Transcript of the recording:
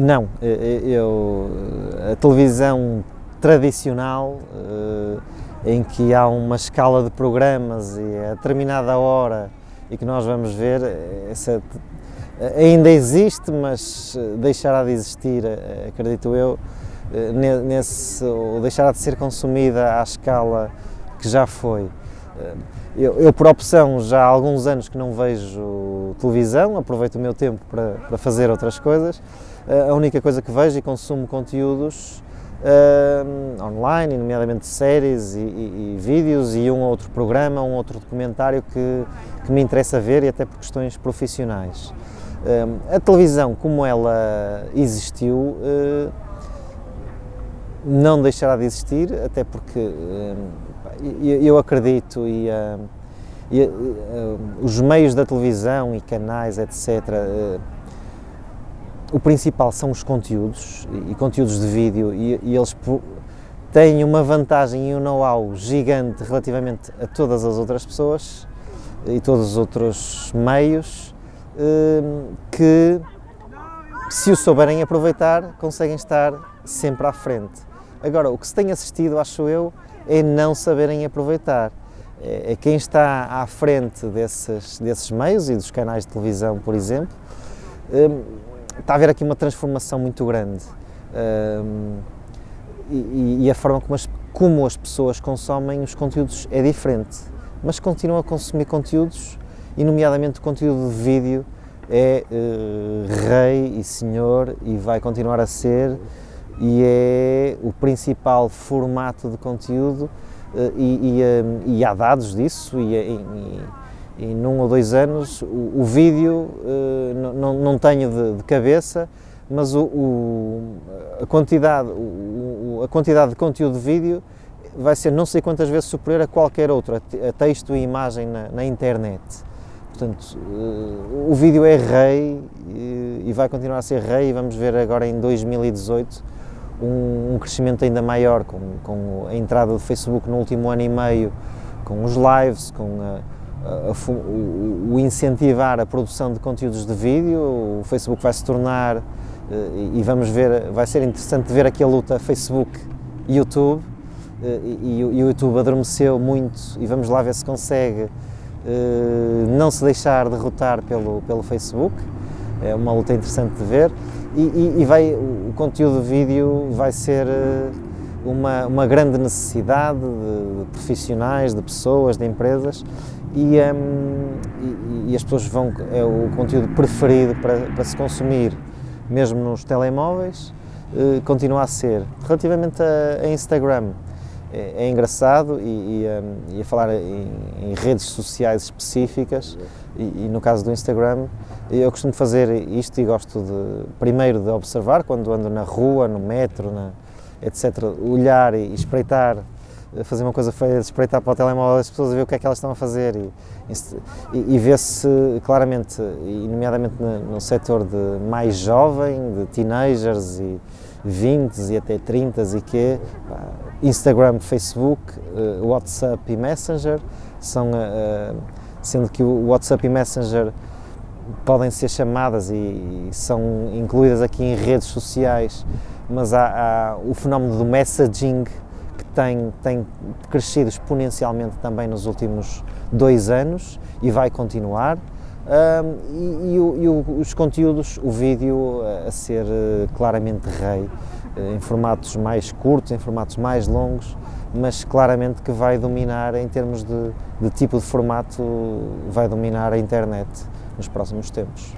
Não, eu, a televisão tradicional, em que há uma escala de programas e a determinada hora e que nós vamos ver, essa ainda existe, mas deixará de existir, acredito eu, nesse, ou deixará de ser consumida à escala que já foi. Eu, eu, por opção, já há alguns anos que não vejo televisão, aproveito o meu tempo para, para fazer outras coisas. A única coisa que vejo e consumo conteúdos uh, online, nomeadamente séries e, e, e, vídeos e um outro programa, um outro documentário que, que me interessa ver e até por questões profissionais. Uh, a televisão, como ela existiu, uh, não deixará de existir, até porque eu acredito e, e os meios da televisão e canais, etc., o principal são os conteúdos e conteúdos de vídeo e, e eles têm uma vantagem e um know-how gigante relativamente a todas as outras pessoas e todos os outros meios hum, que se o souberem aproveitar conseguem estar sempre à frente. Agora, o que se tem assistido, acho eu, é não saberem aproveitar. É, é quem está à frente desses, desses meios e dos canais de televisão, por exemplo, hum, está a haver aqui uma transformação muito grande um, e, a forma como as, como as pessoas consomem os conteúdos é diferente, mas continuam a consumir conteúdos e nomeadamente o conteúdo de vídeo é uh, rei e senhor e vai continuar a ser e é o principal formato de conteúdo uh, e, e, uh, e, há dados disso e, e e num ou dois anos o, o vídeo uh, não, não tenho de, de cabeça, mas o, o, a, quantidade, o, a quantidade de conteúdo de vídeo vai ser não sei quantas vezes superior a qualquer outro, a, texto e imagem na, na internet. Portanto, o vídeo é rei e, vai continuar a ser rei e vamos ver agora em 2018 um, um crescimento ainda maior com, com a entrada do Facebook no último ano e meio, com os lives, com a, o, o incentivar a produção de conteúdos de vídeo, o Facebook vai se tornar, eh, e vamos ver, vai ser interessante ver aqui a luta Facebook-YouTube, eh, e, o YouTube adormeceu muito e vamos lá ver se consegue eh, não se deixar derrotar pelo, pelo Facebook, é uma luta interessante de ver, e, e, e vai, o conteúdo de vídeo vai ser uma, uma grande necessidade de, de profissionais, de pessoas, de empresas, e, um, e, e, as pessoas vão, é o conteúdo preferido para, para se consumir, mesmo nos telemóveis, uh, continua a ser. Relativamente a, a Instagram, é, é, engraçado e, e, um, e a falar em, em, redes sociais específicas, e, no caso do Instagram, eu costumo fazer isto e gosto de, primeiro de observar quando ando na rua, no metro, na, etc., olhar e espreitar fazer uma coisa feia, espreitar para o telemóvel das pessoas a ver o que é que elas estão a fazer e, e, e ver-se claramente, e nomeadamente no, no setor de mais jovem, de teenagers e 20 e até 30 e que Instagram, Facebook, uh, WhatsApp e Messenger são, uh, sendo que o WhatsApp e Messenger podem ser chamadas e, são incluídas aqui em redes sociais, mas há, há o fenómeno do messaging tem, tem crescido exponencialmente também nos últimos dois anos e vai continuar. Um, e, e, e os conteúdos, o vídeo a ser uh, claramente rei, uh, em formatos mais curtos, em formatos mais longos, mas claramente que vai dominar em termos de, de tipo de formato, vai dominar a internet nos próximos tempos.